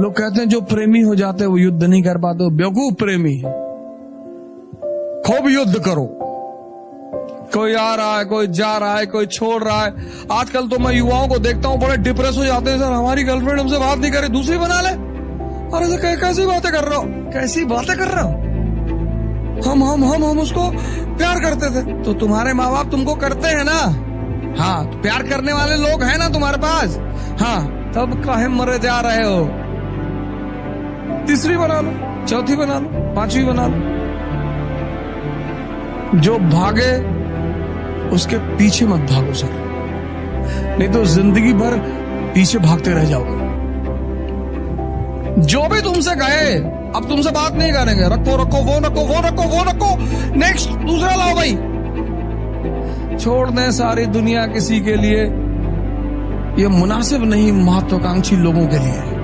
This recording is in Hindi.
लोग कहते हैं, जो प्रेमी हो जाते हैं, वो युद्ध नहीं कर पाते बेवकूफ़ प्रेमी है। खूब युद्ध करो। कोई आ रहा है, कोई जा रहा है, कोई छोड़ रहा है। आजकल तो मैं युवाओं को देखता हूँ, बड़े डिप्रेस हो जाते हैं, सर, हमारी गर्लफ्रेंड हमसे बात नहीं करे दूसरी बना ले। अरे सर कैसी बातें कर रहे हो। कैसी बातें कर रहा हो? हम हम हम हम उसको प्यार करते थे। तो तुम्हारे माँ बाप तुमको करते हैं ना? हाँ तो प्यार करने वाले लोग हैं ना तुम्हारे पास? हाँ तब काहे मरे जा रहे हो? तीसरी बना लो, चौथी बना लो, पांचवी बना लो। जो भागे, उसके पीछे मत भागो सर। नहीं तो ज़िंदगी भर पीछे भागते रह जाओगे। जो भी तुमसे कहे, अब तुमसे बात नहीं करेंगे। रखो रखो, वो रखो वो रखो वो रखो। नेक्स्ट दूसरा लाओ भाई। छोड़ दें सारी दुनिया किसी के लिए। ये मुनासिब नहीं महत्वाकांक्षी लोगों के लिए।